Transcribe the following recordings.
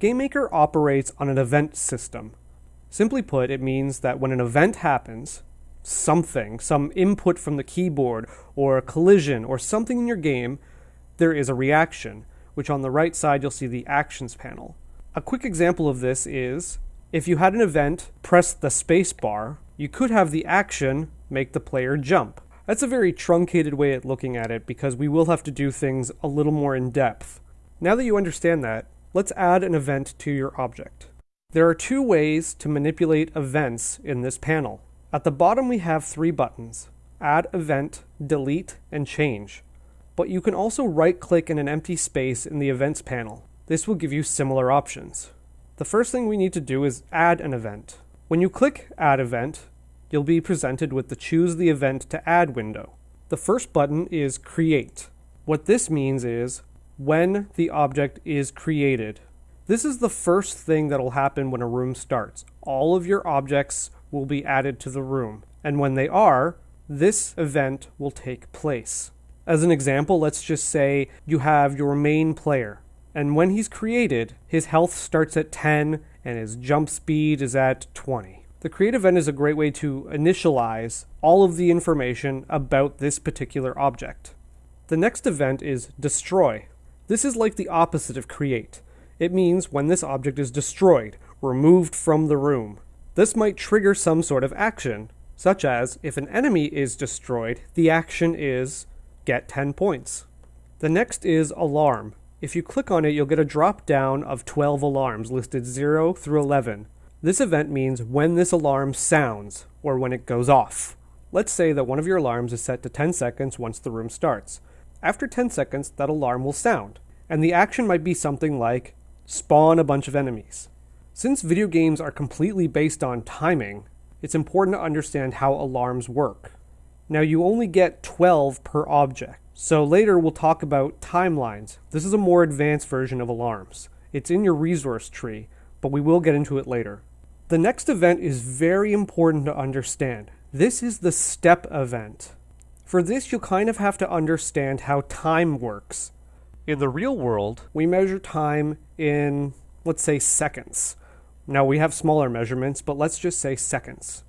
GameMaker operates on an event system. Simply put, it means that when an event happens, something, some input from the keyboard, or a collision, or something in your game, there is a reaction, which on the right side you'll see the Actions panel. A quick example of this is if you had an event, press the space bar, you could have the action make the player jump. That's a very truncated way of looking at it because we will have to do things a little more in depth. Now that you understand that, let's add an event to your object. There are two ways to manipulate events in this panel. At the bottom we have three buttons, Add Event, Delete, and Change. But you can also right-click in an empty space in the Events panel. This will give you similar options. The first thing we need to do is add an event. When you click Add Event, you'll be presented with the Choose the Event to Add window. The first button is Create. What this means is when the object is created. This is the first thing that will happen when a room starts. All of your objects will be added to the room. And when they are, this event will take place. As an example, let's just say you have your main player. And when he's created, his health starts at 10 and his jump speed is at 20. The create event is a great way to initialize all of the information about this particular object. The next event is destroy. This is like the opposite of create. It means when this object is destroyed, removed from the room. This might trigger some sort of action, such as if an enemy is destroyed, the action is get 10 points. The next is alarm. If you click on it, you'll get a drop down of 12 alarms listed 0 through 11. This event means when this alarm sounds, or when it goes off. Let's say that one of your alarms is set to 10 seconds once the room starts. After 10 seconds, that alarm will sound, and the action might be something like spawn a bunch of enemies. Since video games are completely based on timing, it's important to understand how alarms work. Now you only get 12 per object, so later we'll talk about timelines. This is a more advanced version of alarms. It's in your resource tree, but we will get into it later. The next event is very important to understand. This is the step event. For this, you'll kind of have to understand how time works. In the real world, we measure time in, let's say, seconds. Now, we have smaller measurements, but let's just say seconds.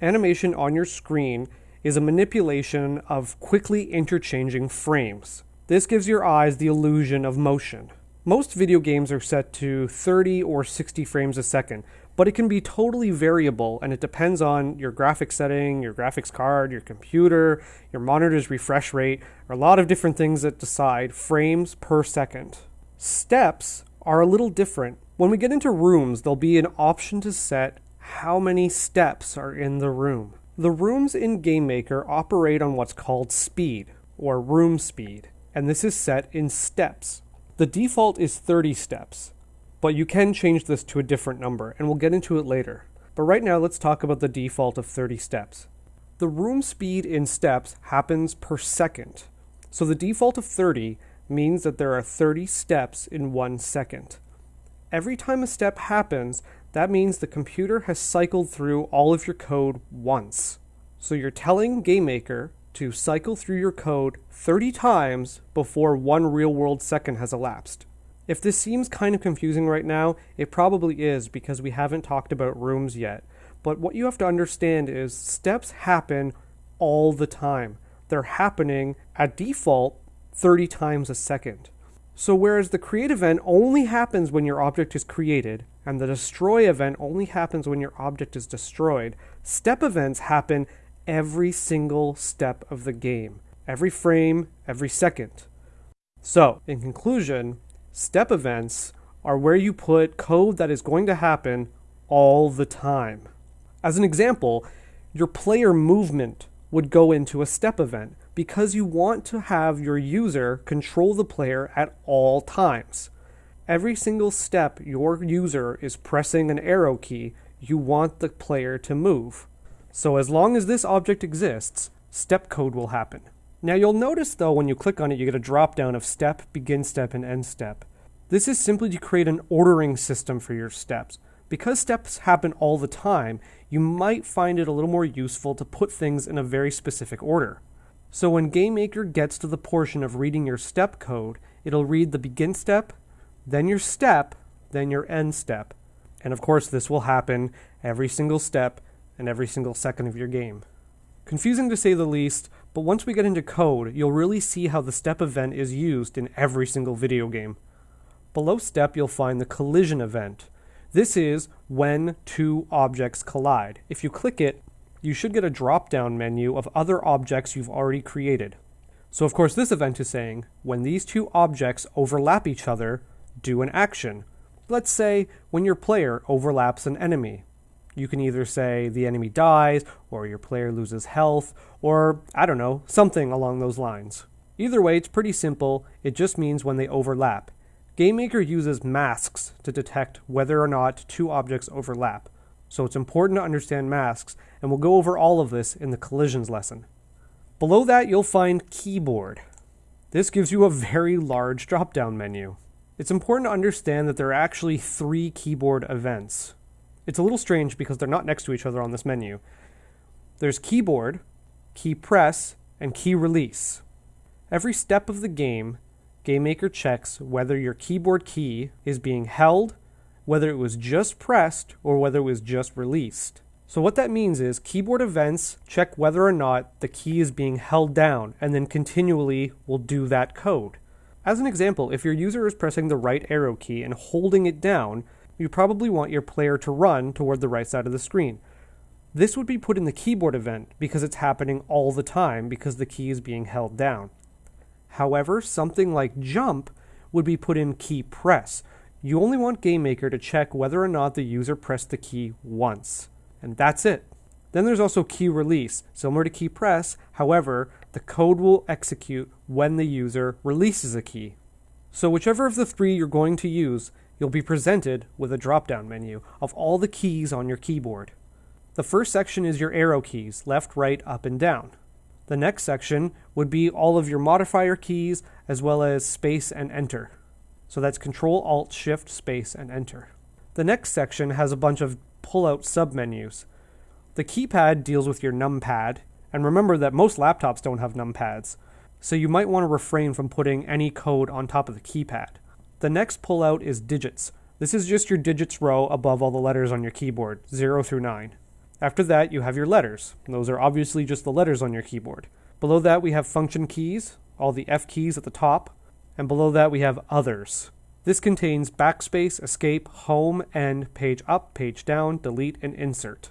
Animation on your screen is a manipulation of quickly interchanging frames. This gives your eyes the illusion of motion. Most video games are set to 30 or 60 frames a second, but it can be totally variable and it depends on your graphics setting, your graphics card, your computer, your monitor's refresh rate, or a lot of different things that decide frames per second. Steps are a little different. When we get into rooms, there'll be an option to set how many steps are in the room. The rooms in GameMaker operate on what's called speed, or room speed, and this is set in steps. The default is 30 steps, but you can change this to a different number, and we'll get into it later. But right now, let's talk about the default of 30 steps. The room speed in steps happens per second. So the default of 30 means that there are 30 steps in one second. Every time a step happens, that means the computer has cycled through all of your code once. So you're telling GameMaker to cycle through your code 30 times before one real world second has elapsed. If this seems kind of confusing right now, it probably is because we haven't talked about rooms yet. But what you have to understand is steps happen all the time. They're happening at default 30 times a second. So whereas the create event only happens when your object is created, and the destroy event only happens when your object is destroyed, step events happen every single step of the game, every frame, every second. So, in conclusion, Step events are where you put code that is going to happen all the time. As an example, your player movement would go into a step event because you want to have your user control the player at all times. Every single step your user is pressing an arrow key, you want the player to move. So as long as this object exists, step code will happen. Now you'll notice though when you click on it you get a drop down of step, begin step, and end step. This is simply to create an ordering system for your steps. Because steps happen all the time, you might find it a little more useful to put things in a very specific order. So when GameMaker gets to the portion of reading your step code, it'll read the begin step, then your step, then your end step. And of course, this will happen every single step and every single second of your game. Confusing to say the least, but once we get into code, you'll really see how the step event is used in every single video game. Below step, you'll find the collision event. This is when two objects collide. If you click it, you should get a drop down menu of other objects you've already created. So, of course, this event is saying when these two objects overlap each other, do an action. Let's say when your player overlaps an enemy. You can either say the enemy dies, or your player loses health, or I don't know, something along those lines. Either way, it's pretty simple. It just means when they overlap. GameMaker uses masks to detect whether or not two objects overlap. So it's important to understand masks, and we'll go over all of this in the collisions lesson. Below that, you'll find keyboard. This gives you a very large drop down menu. It's important to understand that there are actually three keyboard events. It's a little strange because they're not next to each other on this menu. There's keyboard, key press, and key release. Every step of the game, GameMaker checks whether your keyboard key is being held, whether it was just pressed, or whether it was just released. So what that means is keyboard events check whether or not the key is being held down and then continually will do that code. As an example, if your user is pressing the right arrow key and holding it down, you probably want your player to run toward the right side of the screen. This would be put in the keyboard event because it's happening all the time because the key is being held down. However, something like jump would be put in key press. You only want GameMaker to check whether or not the user pressed the key once. And that's it. Then there's also key release, similar to key press. However, the code will execute when the user releases a key. So whichever of the three you're going to use, you'll be presented with a drop-down menu of all the keys on your keyboard. The first section is your arrow keys, left, right, up, and down. The next section would be all of your modifier keys as well as space and enter. So that's Control Alt Shift Space and Enter. The next section has a bunch of pull-out submenus. The keypad deals with your numpad, and remember that most laptops don't have numpads, so you might want to refrain from putting any code on top of the keypad. The next pullout is digits. This is just your digits row above all the letters on your keyboard, 0 through 9. After that, you have your letters. Those are obviously just the letters on your keyboard. Below that, we have function keys, all the F keys at the top, and below that, we have others. This contains backspace, escape, home, end, page up, page down, delete, and insert.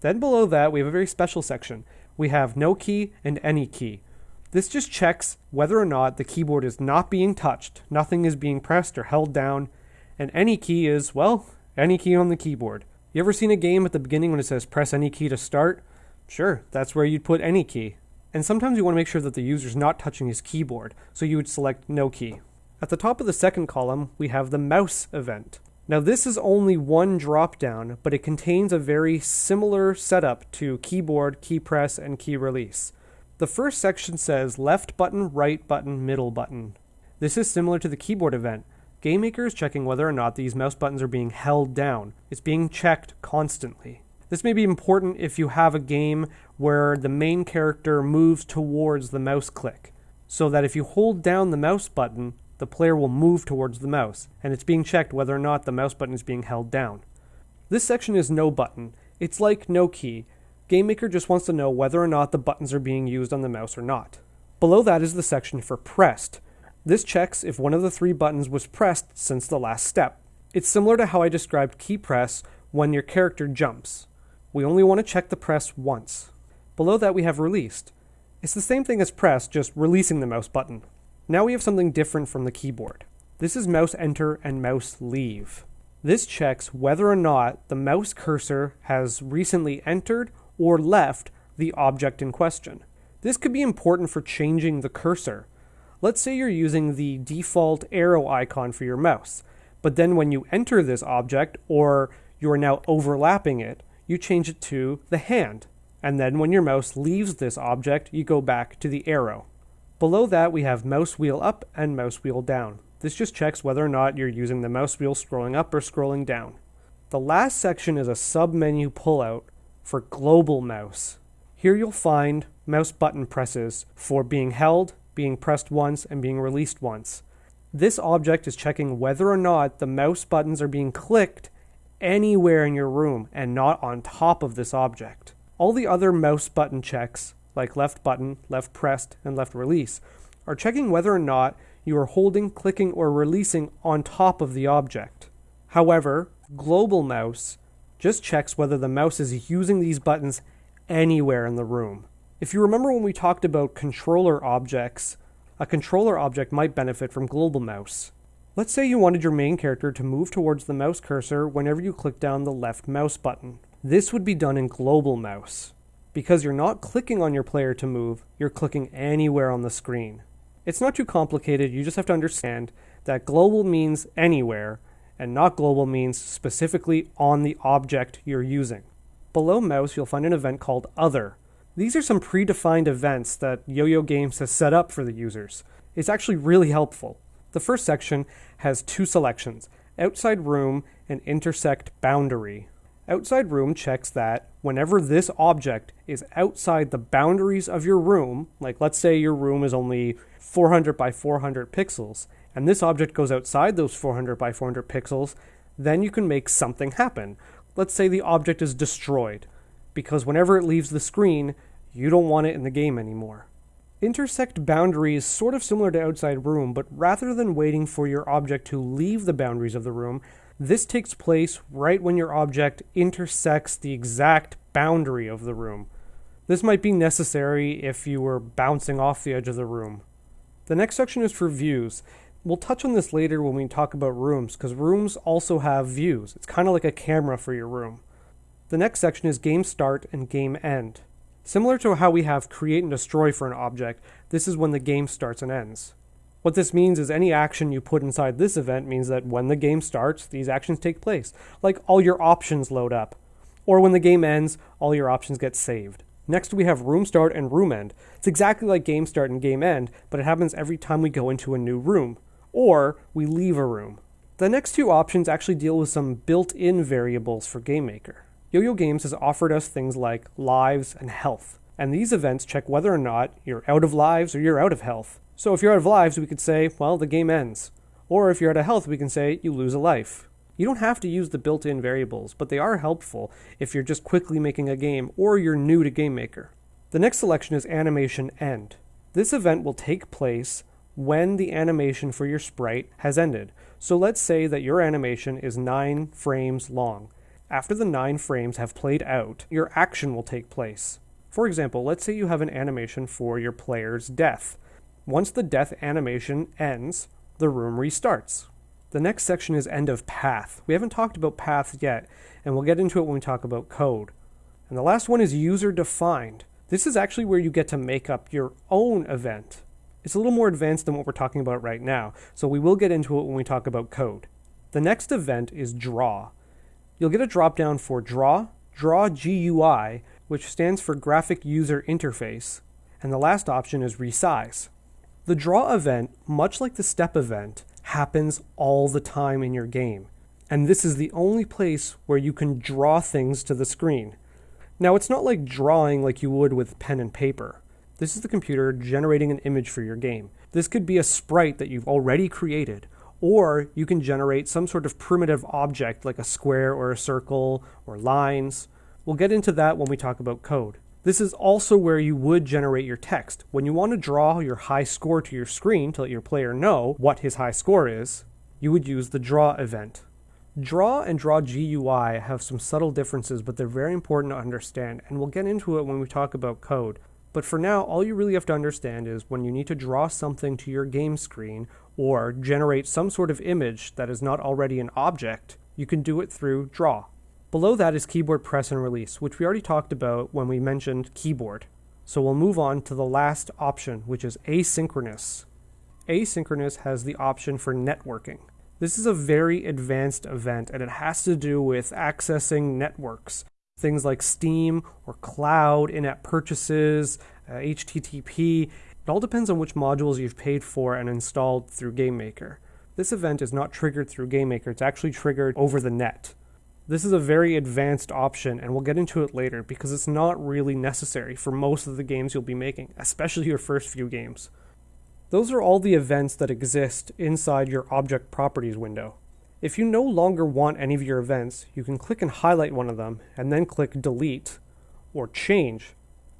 Then below that, we have a very special section. We have no key and any key. This just checks whether or not the keyboard is not being touched, nothing is being pressed or held down, and any key is, well, any key on the keyboard. You ever seen a game at the beginning when it says press any key to start? Sure, that's where you'd put any key. And sometimes you want to make sure that the user's not touching his keyboard, so you would select no key. At the top of the second column, we have the mouse event. Now this is only one drop down, but it contains a very similar setup to keyboard, key press, and key release. The first section says left button, right button, middle button. This is similar to the keyboard event. GameMaker is checking whether or not these mouse buttons are being held down. It's being checked constantly. This may be important if you have a game where the main character moves towards the mouse click, so that if you hold down the mouse button, the player will move towards the mouse, and it's being checked whether or not the mouse button is being held down. This section is no button. It's like no key, GameMaker just wants to know whether or not the buttons are being used on the mouse or not. Below that is the section for pressed. This checks if one of the three buttons was pressed since the last step. It's similar to how I described key press when your character jumps. We only want to check the press once. Below that we have released. It's the same thing as press, just releasing the mouse button. Now we have something different from the keyboard. This is mouse enter and mouse leave. This checks whether or not the mouse cursor has recently entered or left the object in question. This could be important for changing the cursor. Let's say you're using the default arrow icon for your mouse, but then when you enter this object or you are now overlapping it, you change it to the hand. And then when your mouse leaves this object, you go back to the arrow. Below that, we have mouse wheel up and mouse wheel down. This just checks whether or not you're using the mouse wheel scrolling up or scrolling down. The last section is a sub-menu pullout for global mouse. Here you'll find mouse button presses for being held, being pressed once, and being released once. This object is checking whether or not the mouse buttons are being clicked anywhere in your room and not on top of this object. All the other mouse button checks, like left button, left pressed, and left release, are checking whether or not you are holding, clicking, or releasing on top of the object. However, global mouse just checks whether the mouse is using these buttons anywhere in the room. If you remember when we talked about controller objects, a controller object might benefit from global mouse. Let's say you wanted your main character to move towards the mouse cursor whenever you click down the left mouse button. This would be done in global mouse. Because you're not clicking on your player to move, you're clicking anywhere on the screen. It's not too complicated, you just have to understand that global means anywhere, and not global means specifically on the object you're using. Below mouse, you'll find an event called Other. These are some predefined events that Yo-Yo Games has set up for the users. It's actually really helpful. The first section has two selections, outside room and intersect boundary. Outside room checks that whenever this object is outside the boundaries of your room, like let's say your room is only 400 by 400 pixels, and this object goes outside those 400 by 400 pixels, then you can make something happen. Let's say the object is destroyed, because whenever it leaves the screen, you don't want it in the game anymore. Intersect boundary is sort of similar to outside room, but rather than waiting for your object to leave the boundaries of the room, this takes place right when your object intersects the exact boundary of the room. This might be necessary if you were bouncing off the edge of the room. The next section is for views. We'll touch on this later when we talk about rooms, because rooms also have views. It's kind of like a camera for your room. The next section is game start and game end. Similar to how we have create and destroy for an object, this is when the game starts and ends. What this means is any action you put inside this event means that when the game starts, these actions take place, like all your options load up. Or when the game ends, all your options get saved. Next, we have room start and room end. It's exactly like game start and game end, but it happens every time we go into a new room, or we leave a room. The next two options actually deal with some built in variables for GameMaker. Yo-Yo Games has offered us things like lives and health, and these events check whether or not you're out of lives or you're out of health. So if you're out of lives, we could say, well, the game ends. Or if you're out of health, we can say you lose a life. You don't have to use the built-in variables, but they are helpful if you're just quickly making a game or you're new to GameMaker. The next selection is animation end. This event will take place when the animation for your sprite has ended. So let's say that your animation is 9 frames long. After the nine frames have played out, your action will take place. For example, let's say you have an animation for your player's death. Once the death animation ends, the room restarts. The next section is end of path. We haven't talked about paths yet, and we'll get into it when we talk about code. And the last one is user defined. This is actually where you get to make up your own event. It's a little more advanced than what we're talking about right now, so we will get into it when we talk about code. The next event is draw you'll get a drop-down for Draw, Draw GUI, which stands for Graphic User Interface, and the last option is Resize. The draw event, much like the step event, happens all the time in your game, and this is the only place where you can draw things to the screen. Now, it's not like drawing like you would with pen and paper. This is the computer generating an image for your game. This could be a sprite that you've already created, or you can generate some sort of primitive object like a square or a circle or lines. We'll get into that when we talk about code. This is also where you would generate your text. When you want to draw your high score to your screen to let your player know what his high score is, you would use the draw event. Draw and Draw GUI have some subtle differences, but they're very important to understand, and we'll get into it when we talk about code. But for now, all you really have to understand is when you need to draw something to your game screen or generate some sort of image that is not already an object, you can do it through Draw. Below that is keyboard press and release, which we already talked about when we mentioned keyboard. So we'll move on to the last option, which is asynchronous. Asynchronous has the option for networking. This is a very advanced event and it has to do with accessing networks. Things like Steam or cloud, in app purchases, uh, HTTP. It all depends on which modules you've paid for and installed through GameMaker. This event is not triggered through GameMaker, it's actually triggered over the net. This is a very advanced option, and we'll get into it later because it's not really necessary for most of the games you'll be making, especially your first few games. Those are all the events that exist inside your Object Properties window. If you no longer want any of your events, you can click and highlight one of them and then click Delete or Change.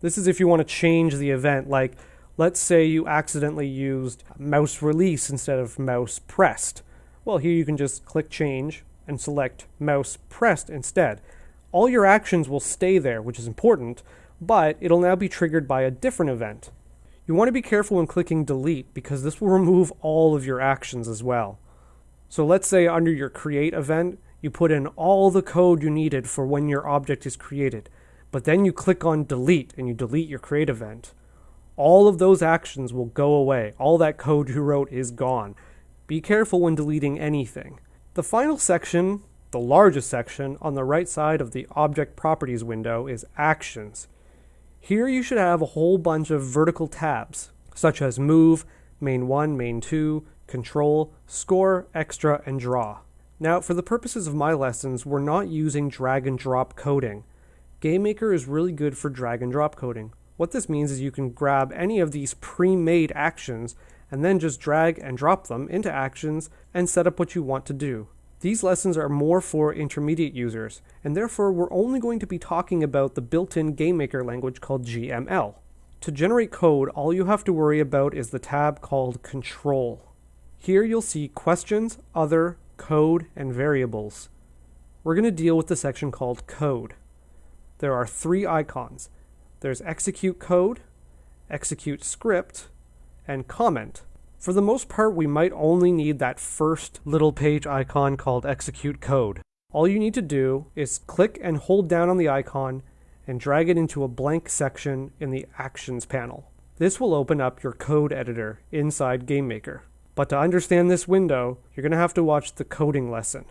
This is if you want to change the event, like let's say you accidentally used mouse release instead of mouse pressed. Well, here you can just click Change and select mouse pressed instead. All your actions will stay there, which is important, but it'll now be triggered by a different event. You want to be careful when clicking delete because this will remove all of your actions as well. So let's say under your create event, you put in all the code you needed for when your object is created, but then you click on delete and you delete your create event. All of those actions will go away. All that code you wrote is gone. Be careful when deleting anything. The final section, the largest section, on the right side of the Object Properties window is Actions. Here you should have a whole bunch of vertical tabs, such as Move, Main 1, Main 2, Control, Score, Extra, and Draw. Now, for the purposes of my lessons, we're not using drag and drop coding. GameMaker is really good for drag and drop coding. What this means is you can grab any of these pre-made actions and then just drag and drop them into actions and set up what you want to do. These lessons are more for intermediate users, and therefore we're only going to be talking about the built-in GameMaker language called GML. To generate code, all you have to worry about is the tab called Control. Here you'll see Questions, Other, Code, and Variables. We're going to deal with the section called Code. There are three icons. There's Execute Code, Execute Script, and Comment. For the most part, we might only need that first little page icon called execute code. All you need to do is click and hold down on the icon and drag it into a blank section in the Actions panel. This will open up your code editor inside GameMaker. But to understand this window, you're going to have to watch the coding lesson.